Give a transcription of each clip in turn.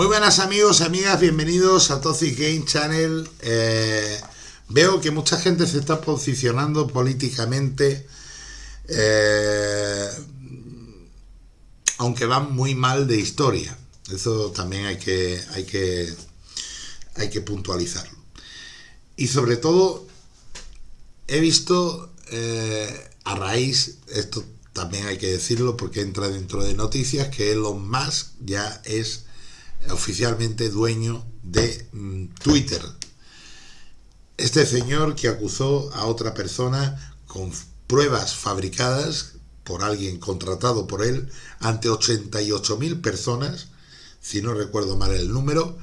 Muy buenas amigos, amigas, bienvenidos a Toxic Game Channel. Eh, veo que mucha gente se está posicionando políticamente, eh, aunque van muy mal de historia. Eso también hay que, hay que, hay que puntualizarlo. Y sobre todo, he visto eh, a raíz, esto también hay que decirlo porque entra dentro de noticias, que Elon Musk ya es oficialmente dueño de mm, Twitter. Este señor que acusó a otra persona con pruebas fabricadas por alguien contratado por él ante 88.000 personas, si no recuerdo mal el número,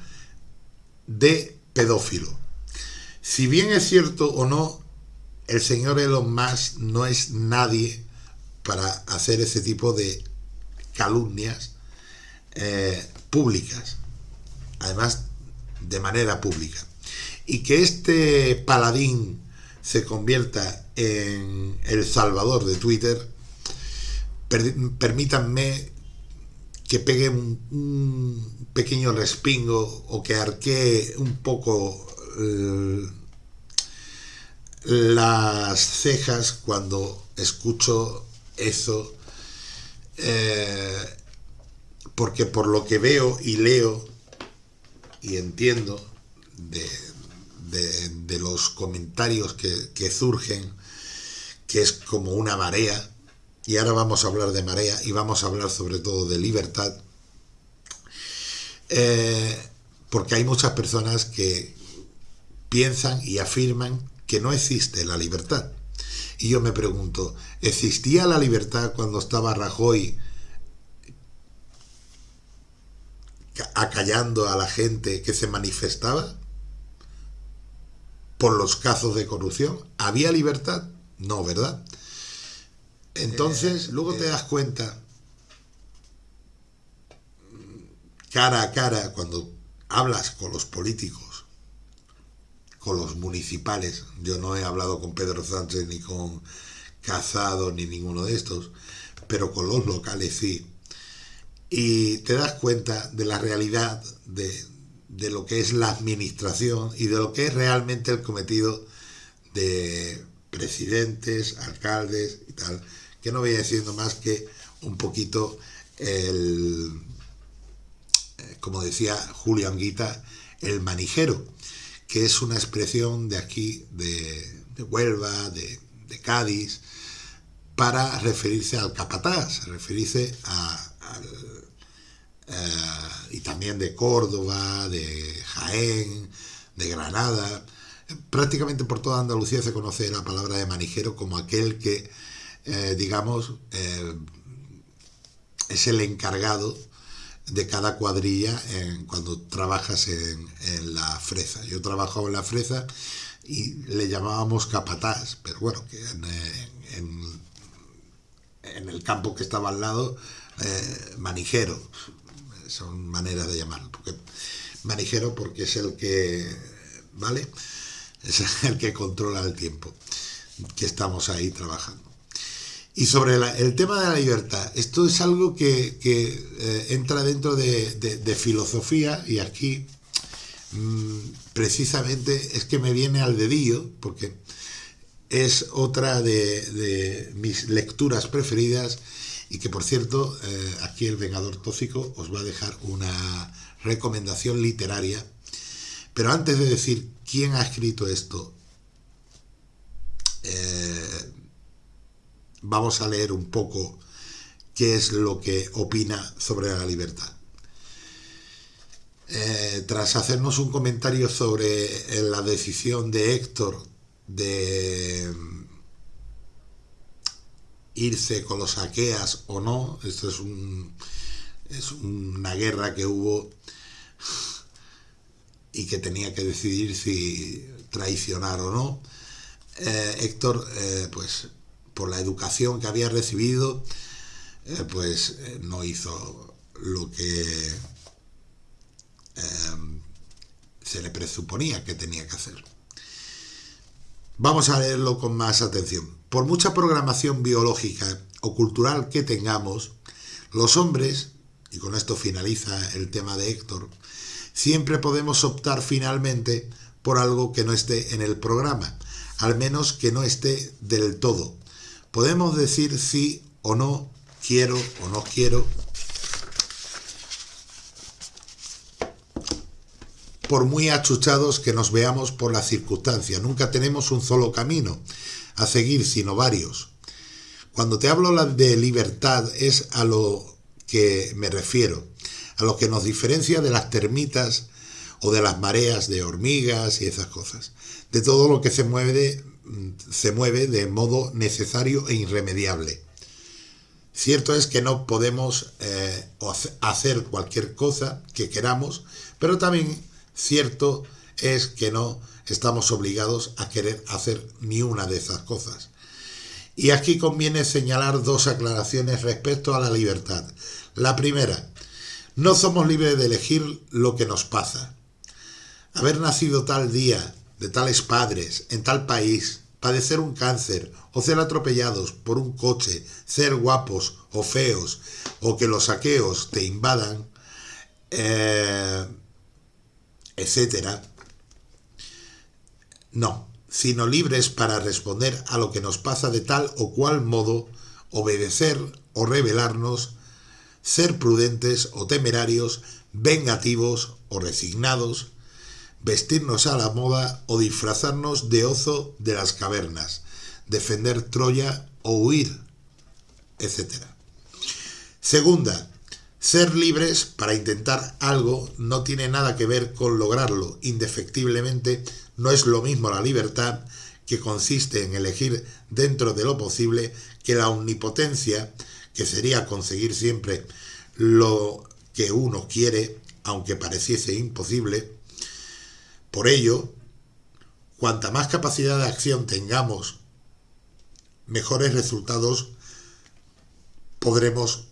de pedófilo. Si bien es cierto o no, el señor Elon Musk no es nadie para hacer ese tipo de calumnias eh, públicas, además de manera pública. Y que este paladín se convierta en el salvador de Twitter, permítanme que pegue un, pequeño respingo o que arquee un poco las cejas cuando escucho eso eh, porque por lo que veo y leo y entiendo de, los comentarios que, surgen, que es como una marea, y ahora vamos a hablar de marea y vamos a hablar sobre todo de libertad, eh, porque hay muchas personas que piensan y afirman que no existe la libertad. Y yo me pregunto, ¿existía la libertad cuando estaba Rajoy acallando a la gente que se manifestaba por los casos de corrupción. ¿Había libertad? No, ¿verdad? Entonces, eh, luego te eh. das cuenta, cara a cara, cuando hablas con los políticos, con los municipales, yo no he hablado con Pedro Sánchez ni con Casado ni ninguno de estos, pero con los locales sí, y te das cuenta de la realidad de, lo que es la administración y de lo que es realmente el cometido de presidentes, alcaldes y tal, que no voy diciendo más que un poquito el, eh, como decía Julio Anguita, el manijero, que es una expresión de aquí, de, Huelva, de, Cádiz, para referirse al capataz, referirse a, al eh, y también de Córdoba, de Jaén, de Granada. Prácticamente por toda Andalucía se conoce la palabra de manijero como aquel que, eh, digamos, eh, es el encargado de cada cuadrilla cuando trabajas en, la fresa. Yo trabajaba en la fresa y le llamábamos capataz, pero bueno, que en, el campo que estaba al lado, manijero son maneras de llamarlo. Porque, manijero porque es el que, ¿vale? Es el que controla el tiempo, que estamos ahí trabajando. Y sobre el tema de la libertad, esto es algo que, eh, entra dentro de, filosofía y aquí mm, precisamente es que me viene al dedillo, porque es otra de mis lecturas preferidas y que por cierto, eh, aquí el Vengador Tóxico os va a dejar una recomendación literaria. Pero antes de decir quién ha escrito esto, eh, vamos a leer un poco qué es lo que opina sobre la libertad. Eh, tras hacernos un comentario sobre la decisión de Héctor de irse con los saqueas o no. Esto es, un, es una guerra que hubo y que tenía que decidir si traicionar o no. Eh, Héctor, eh, pues por la educación que había recibido, eh, pues no hizo lo que se le presuponía que tenía que hacer. Vamos a leerlo con más atención. Por mucha programación biológica o cultural que tengamos, los hombres y con esto finaliza el tema de Héctor, siempre podemos optar finalmente por algo que no esté en el programa, al menos que no esté del todo. Podemos decir sí o no, quiero o no quiero, por muy achuchados que nos veamos por la circunstancia. Nunca tenemos un solo camino a seguir, sino varios. Cuando te hablo de libertad es a lo que me refiero, a lo que nos diferencia de las termitas o de las mareas de hormigas y esas cosas, de todo lo que se mueve, se mueve de modo necesario e irremediable. Cierto es que no podemos eh, hacer cualquier cosa que queramos, pero también cierto es que no estamos obligados a querer hacer ni una de esas cosas. Y aquí conviene señalar dos aclaraciones respecto a la libertad. La primera, no somos libres de elegir lo que nos pasa. Haber nacido tal día, de tales padres, en tal país, padecer un cáncer o ser atropellados por un coche, ser guapos o feos, o que los saqueos te invadan, eh, etcétera, no, sino libres para responder a lo que nos pasa de tal o cual modo, obedecer o rebelarnos, ser prudentes o temerarios, vengativos o resignados, vestirnos a la moda o disfrazarnos de ozo de las cavernas, defender Troya o huir, etc. Segunda, ser libres para intentar algo no tiene nada que ver con lograrlo. Indefectiblemente no es lo mismo la libertad, que consiste en elegir dentro de lo posible, que la omnipotencia, que sería conseguir siempre lo que uno quiere, aunque pareciese imposible. Por ello, cuanta más capacidad de acción tengamos, mejores resultados podremos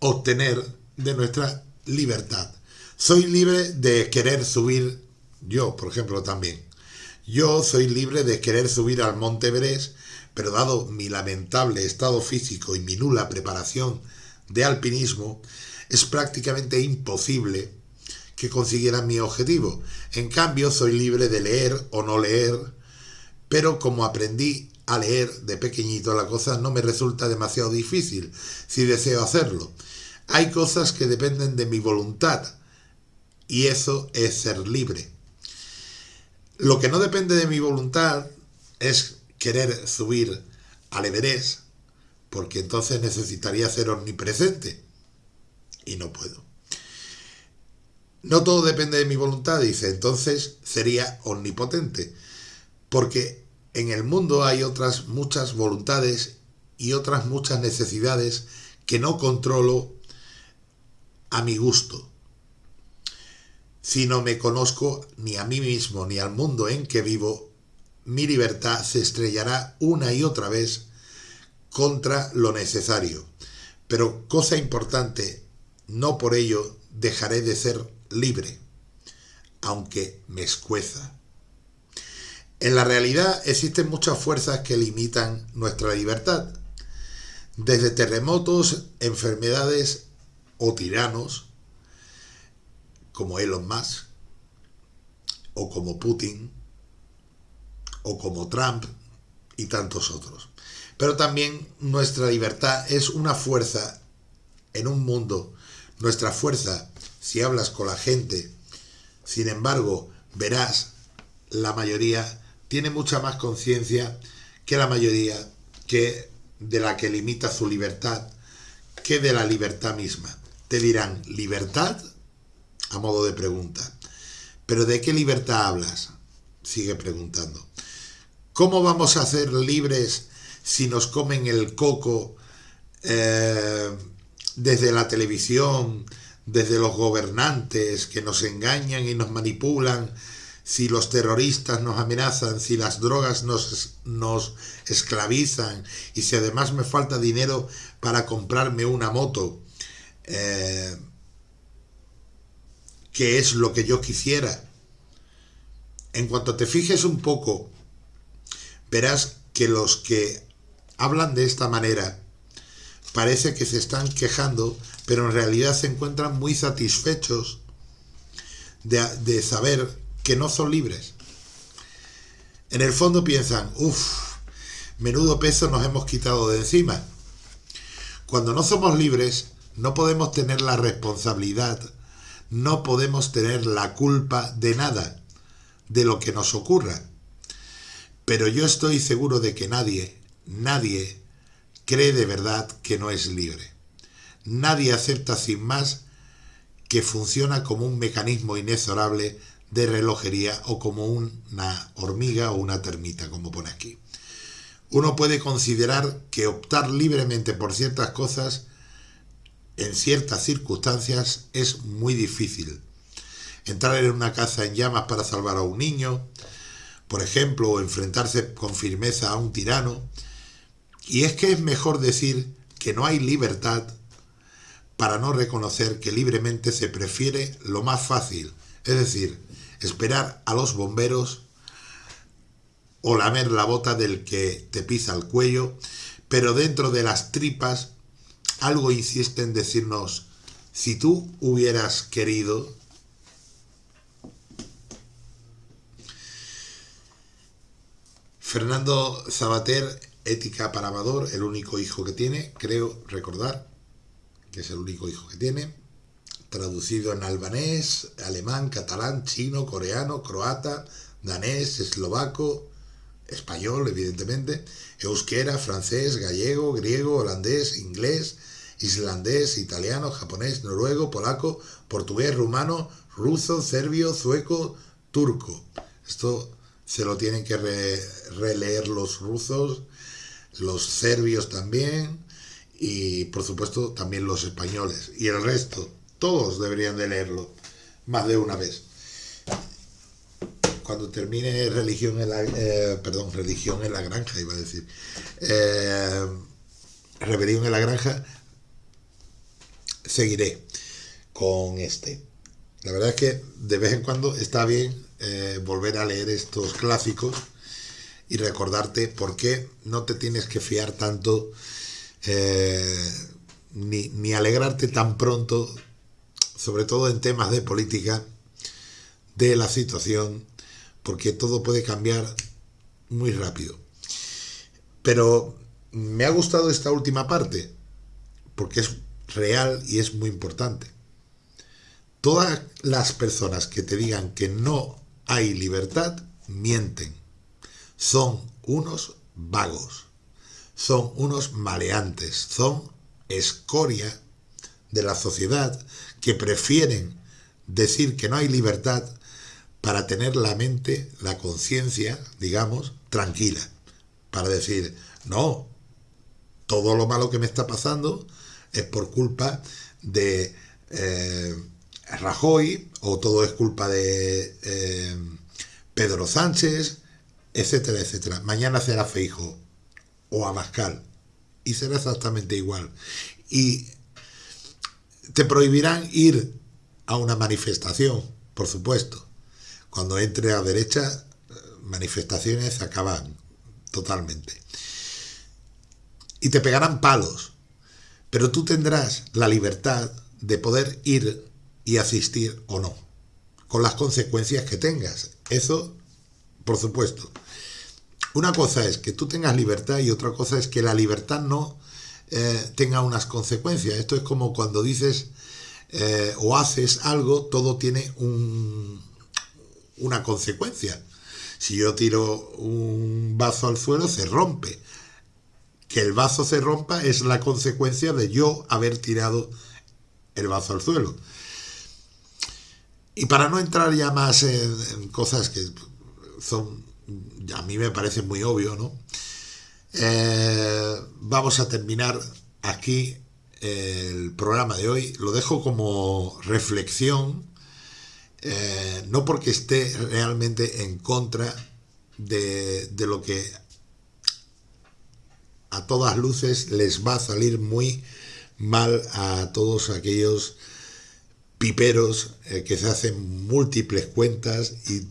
obtener de nuestra libertad. Soy libre de querer subir, yo por ejemplo también. Yo soy libre de querer subir al Monte Everest, pero dado mi lamentable estado físico y mi nula preparación de alpinismo, es prácticamente imposible que consiguiera mi objetivo. En cambio, soy libre de leer o no leer, pero como aprendí a leer de pequeñito, la cosa no me resulta demasiado difícil si deseo hacerlo. Hay cosas que dependen de mi voluntad y eso es ser libre. Lo que no depende de mi voluntad es querer subir al Everest, porque entonces necesitaría ser omnipresente y no puedo. No todo depende de mi voluntad, dice, entonces sería omnipotente, porque en el mundo hay otras muchas voluntades y otras muchas necesidades que no controlo a mi gusto. Si no me conozco ni a mí mismo ni al mundo en que vivo, mi libertad se estrellará una y otra vez contra lo necesario. Pero cosa importante, no por ello dejaré de ser libre, aunque me escueza. En la realidad existen muchas fuerzas que limitan nuestra libertad, desde terremotos, enfermedades o tiranos como Elon Musk, o como Putin, o como Trump y tantos otros. Pero también nuestra libertad es una fuerza en un mundo. Nuestra fuerza, si hablas con la gente, sin embargo, verás, la mayoría tiene mucha más conciencia que la mayoría que de la que limita su libertad, que de la libertad misma. Te dirán, ¿libertad? A modo de pregunta. ¿Pero de qué libertad hablas? Sigue preguntando. ¿Cómo vamos a ser libres si nos comen el coco eh, desde la televisión, desde los gobernantes que nos engañan y nos manipulan, si los terroristas nos amenazan, si las drogas nos, nos esclavizan y si además me falta dinero para comprarme una moto, eh, que es lo que yo quisiera. En cuanto te fijes un poco, verás que los que hablan de esta manera parece que se están quejando pero en realidad se encuentran muy satisfechos de, de saber que no son libres. En el fondo piensan, uff, menudo peso nos hemos quitado de encima. Cuando no somos libres, no podemos tener la responsabilidad, no podemos tener la culpa de nada, de lo que nos ocurra. Pero yo estoy seguro de que nadie, nadie cree de verdad que no es libre. Nadie acepta sin más que funciona como un mecanismo inexorable de relojería o como una hormiga o una termita, como pone aquí. Uno puede considerar que optar libremente por ciertas cosas en ciertas circunstancias es muy difícil. Entrar en una casa en llamas para salvar a un niño, por ejemplo, o enfrentarse con firmeza a un tirano. Y es que es mejor decir que no hay libertad para no reconocer que libremente se prefiere lo más fácil, es decir, esperar a los bomberos o lamer la bota del que te pisa el cuello, pero dentro de las tripas algo insiste en decirnos, si tú hubieras querido, Fernando Sabater, ética para Amador, el único hijo que tiene, creo recordar que es el único hijo que tiene, traducido en albanés, alemán, catalán, chino, coreano, croata, danés, eslovaco, español, evidentemente, euskera, francés, gallego, griego, holandés, inglés, islandés, italiano, japonés, noruego, polaco, portugués, rumano, ruso, serbio, sueco, turco. Esto se lo tienen que releer los rusos, los serbios también, y por supuesto también los españoles. Y el resto, todos deberían de leerlo más de una vez. Cuando termine religión en la, eh, perdón, religión en la granja, iba a decir, eh, rebelión en la granja, seguiré con este. La verdad es que de vez en cuando está bien eh, volver a leer estos clásicos y recordarte por qué no te tienes que fiar tanto ni, ni, alegrarte tan pronto, sobre todo en temas de política, de la situación, porque todo puede cambiar muy rápido. Pero me ha gustado esta última parte, porque es real y es muy importante. Todas las personas que te digan que no hay libertad, mienten. Son unos vagos, son unos maleantes, son escoria de la sociedad que prefieren decir que no hay libertad para tener la mente, la conciencia, digamos, tranquila. Para decir, no, todo lo malo que me está pasando es por culpa de eh, Rajoy o todo es culpa de eh, Pedro Sánchez, etcétera, etcétera. Mañana será Feijo o Abascal y será exactamente igual. Y te prohibirán ir a una manifestación, por supuesto. Cuando entre a derecha, manifestaciones acaban totalmente. Y te pegarán palos pero tú tendrás la libertad de poder ir y asistir o no, con las consecuencias que tengas. Eso, por supuesto. Una cosa es que tú tengas libertad y otra cosa es que la libertad no eh, tenga unas consecuencias. Esto es como cuando dices eh, o haces algo, todo tiene un, una consecuencia. Si yo tiro un vaso al suelo, se rompe que el vaso se rompa es la consecuencia de yo haber tirado el vaso al suelo. Y para no entrar ya más en, cosas que son, a mí me parece muy obvio, ¿no? Eh, vamos a terminar aquí el programa de hoy. Lo dejo como reflexión, eh, no porque esté realmente en contra de, de lo que a todas luces les va a salir muy mal a todos aquellos piperos eh, que se hacen múltiples cuentas y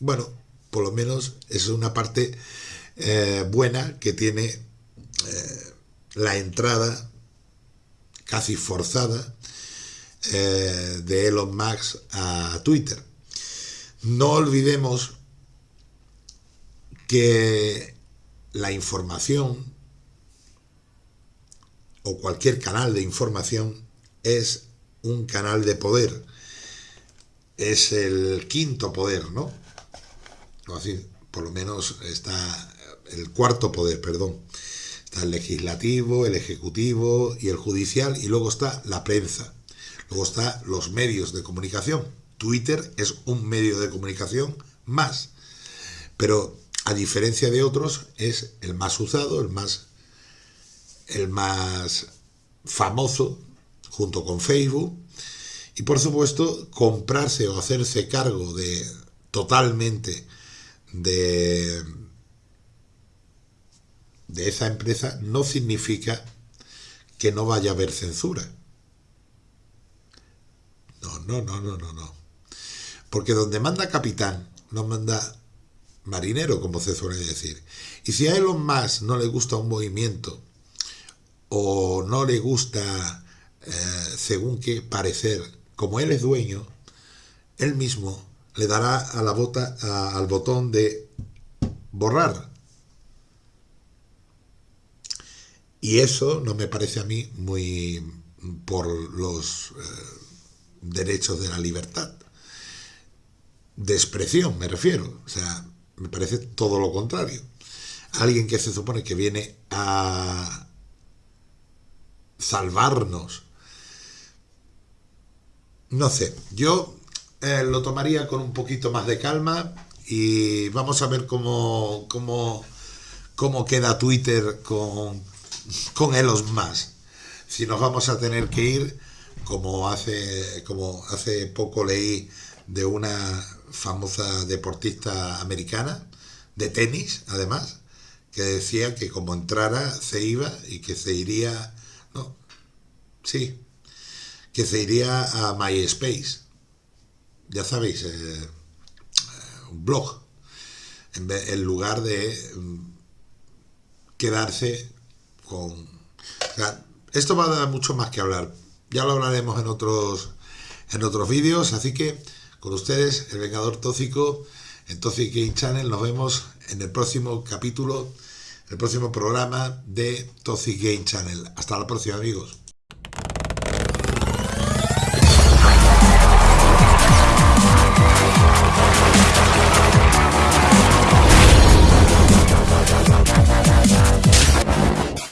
bueno, por lo menos es una parte eh, buena que tiene eh, la entrada casi forzada eh, de Elon Musk a Twitter. No olvidemos que la información o cualquier canal de información es un canal de poder. Es el quinto poder, ¿no? Así, por lo menos está el cuarto poder, perdón. Está el legislativo, el ejecutivo y el judicial, y luego está la prensa. Luego está los medios de comunicación. Twitter es un medio de comunicación más. Pero a diferencia de otros, es el más usado, el más, el más famoso, junto con Facebook. Y por supuesto, comprarse o hacerse cargo de totalmente de, de esa empresa no significa que no vaya a haber censura. No, no, no, no, no, no. Porque donde manda capitán, no manda marinero, como se suele decir. Y si a Elon Musk no le gusta un movimiento o no le gusta, eh, según qué parecer, como él es dueño, él mismo le dará a la bota, al botón de borrar. Y eso no me parece a mí muy por los eh, derechos de la libertad. De expresión, me refiero. O sea, me parece todo lo contrario. Alguien que se supone que viene a salvarnos. No sé, yo eh, lo tomaría con un poquito más de calma y vamos a ver cómo, cómo, cómo queda Twitter con, con Elon más. Si nos vamos a tener que ir, como hace, como hace poco leí de una famosa deportista americana, de tenis además, que decía que como entrara se iba y que se iría, no, sí, que se iría a MySpace, ya sabéis, eh, un blog, en, lugar de mm, quedarse con... esto va a dar mucho más que hablar, ya lo hablaremos en otros, en otros vídeos, así que con ustedes, el Vengador Tóxico, en Toxic Game Channel. Nos vemos en el próximo capítulo, el próximo programa de Toxic Game Channel. Hasta la próxima, amigos.